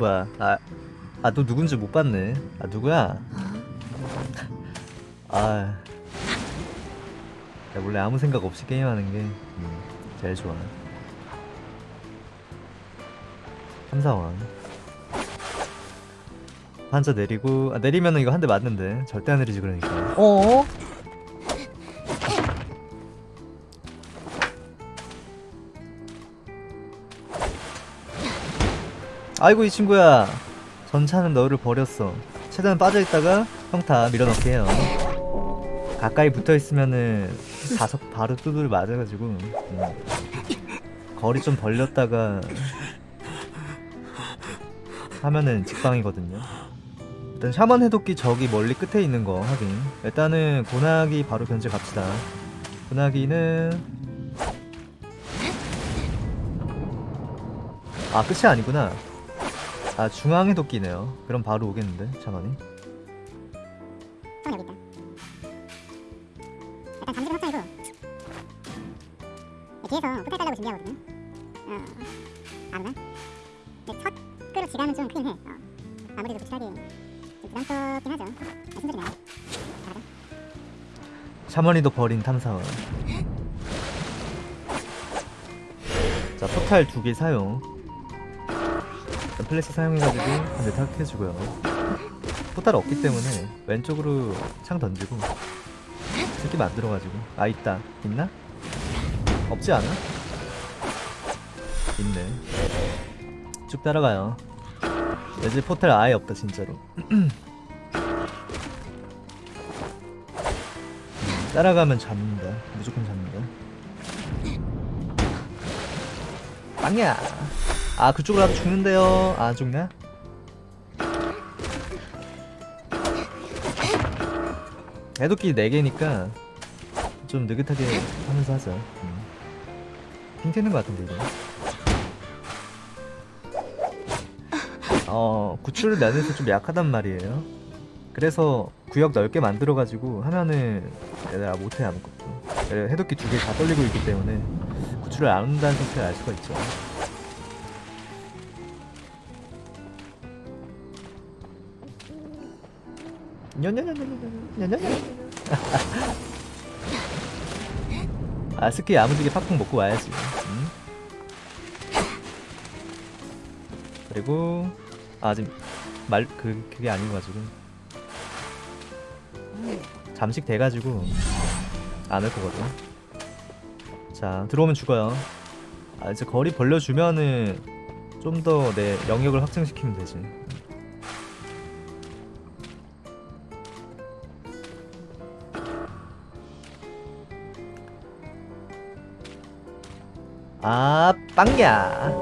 뭐야 아, 아너 누군지 못 봤네. 아 누구야? 아. 야, 원래 아무 생각 없이 게임하는 게 음, 제일 좋아. 삼사왕 한자 내리고 아, 내리면은 이거 한 대 맞는데. 절대 안 내리지 그러니까. 어? 아이고 이 친구야. 전차는 너를 버렸어. 최대한 빠져있다가 평타 밀어넣게 해요. 가까이 붙어있으면은 다섯 바로 두들 맞아가지고. 음. 거리 좀 벌렸다가 하면은 직방이거든요. 일단 샤먼 해독기 저기 멀리 끝에 있는 거 확인. 일단은 고나기 바로 견제 갑시다. 고나기는 아 끝이 아니구나 아 중앙 해독기네요 그럼 바로 오겠는데 여기 있다. 일단 뒤에서 포탈 달라고 준비하거든요. 어, 아무나. 근데 첫 끄로 지나면 좀 크긴 해. 어. 아무래도 도출하기 좀 부담스럽긴 하죠. 아. 샤머니도 버린 탐사원 자 포탈 두 개 사용 플래시 사용해가지고 한대 탁해주고요 포탈 없기 때문에 왼쪽으로 창 던지고 새끼 만들어가지고 아 있다 있나? 없지 않아? 있네 쭉 따라가요 내집 포탈 아예 없다 진짜로 따라가면 잡는다. 무조건 잡는다. 빵야. 아 그쪽으로 가도 죽는데요. 아 죽나? 애도끼 4개니까 좀 느긋하게 하면서 하자. 음. 핑 튀는 것 같은데 이거. 어 구출 면에서 좀 약하단 말이에요. 그래서 구역 넓게 만들어가지고 하면은 얘들아 못해 아무것도 얘 해독기 두 개 다 떨리고 있기 때문에 구출을 안 한다는 사실을 알 수가 있죠 아 스키 야무지게 팍팍 먹고 와야지 응? 그리고 아 지금 말 그 그게 아니어가지고 잠식 돼가지고 안 할 거거든. 자 들어오면 죽어요. 아 이제 거리 벌려주면은 좀 더 내 영역을 확장시키면 되지. 아 빵야.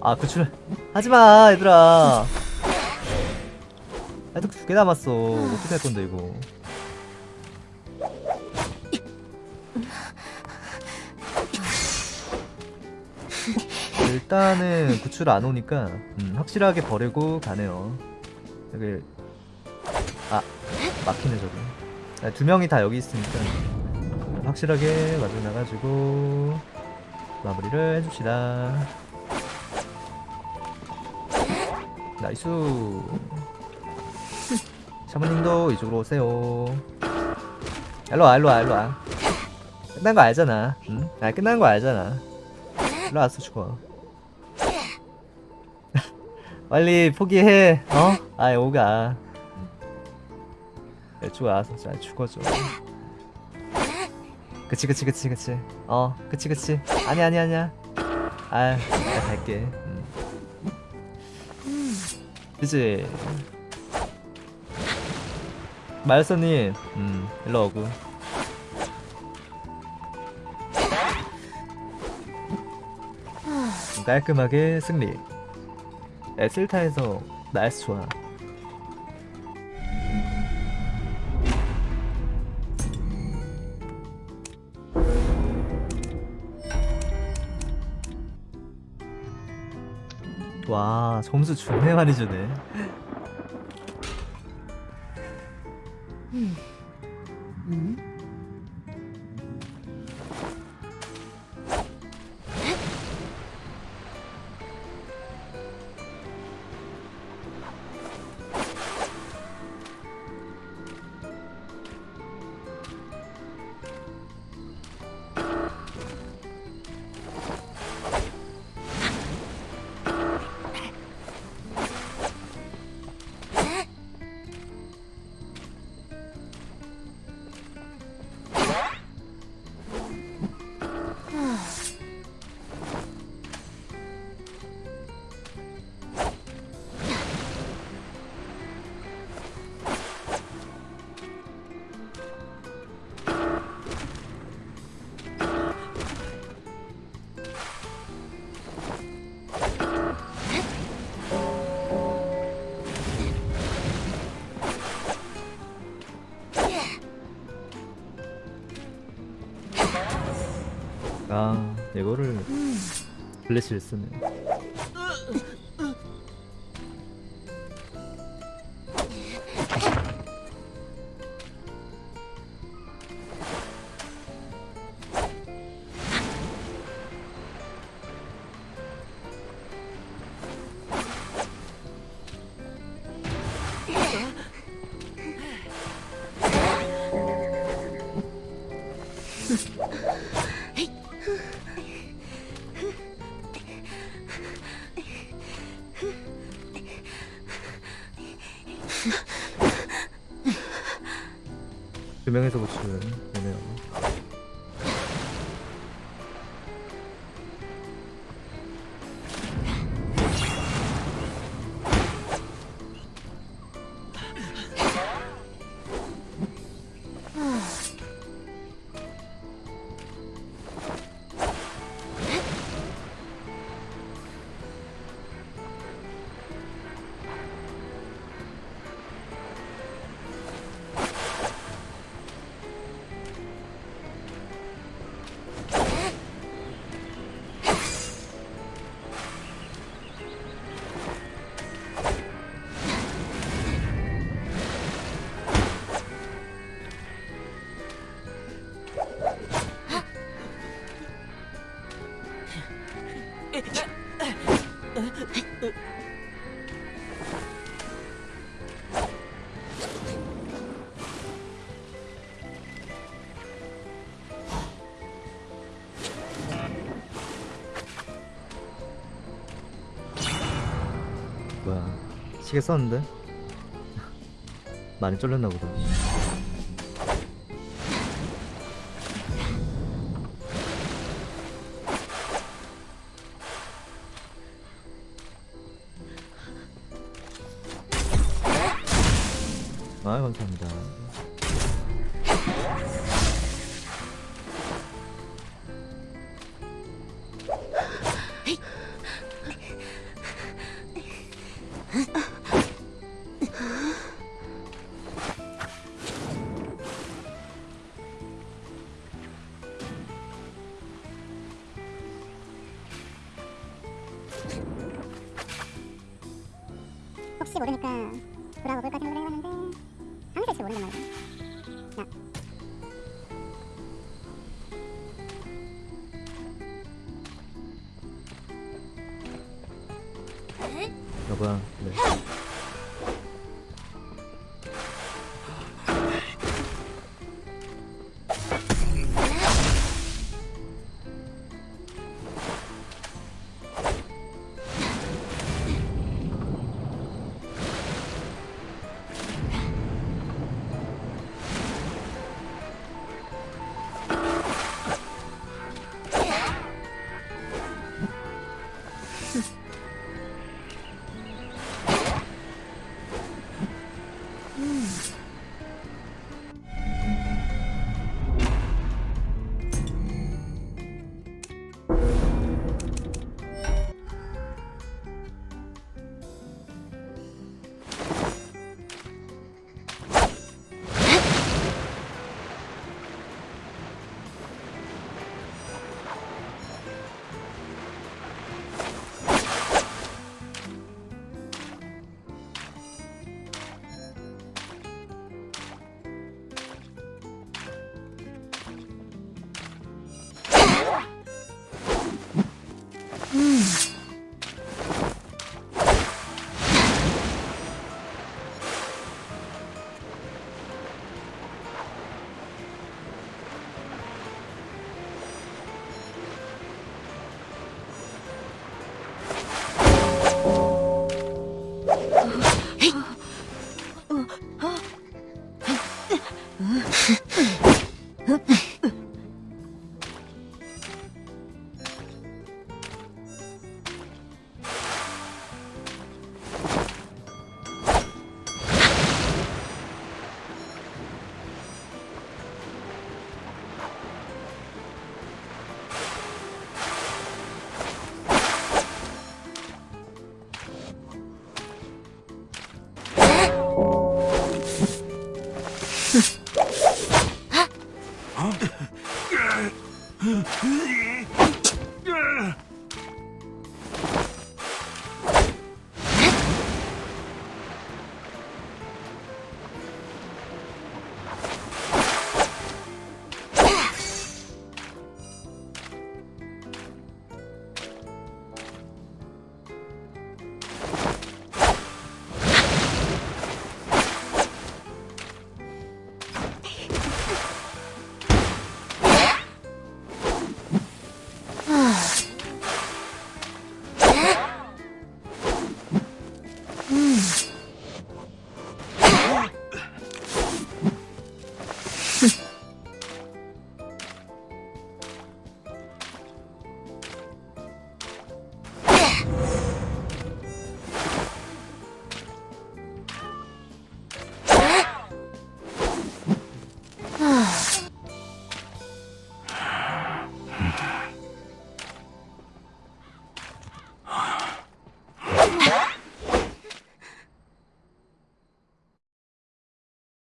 아 구출 하지마 얘들아. 해독 두개 남았어. 어떻게 할 건데 이거? 일단은 구출 안 오니까 음, 확실하게 버리고 가네요. 여기 아 막히네 저기. 아, 두 명이 다 여기 있으니까 확실하게 마중 나가지고 마무리를 해줍시다. nice. 샤머님도 이쪽으로 오세요. 일로와 일로와 일로와. 끝난 거 알잖아. 응? 아 끝난 거 알잖아. 일로 와서 죽어. 빨리 포기해. 어? 아이 오가. 이쪽 와서 잘 죽어줘. 그치 그치 그치 그치. 어 그치 그치. 아니 아니 아니야. 아 내가 갈게. 음. 그치. 마요서님, 음, 일로 오고. 깔끔하게 승리. 에슬타에서 나이스 좋아. 와, 점수 존나 많이 주네. 아 이거를 블래시를 쓰네 시계 썼는데? 많이 쫄렸나 보다 아 감사합니다 여보야 네.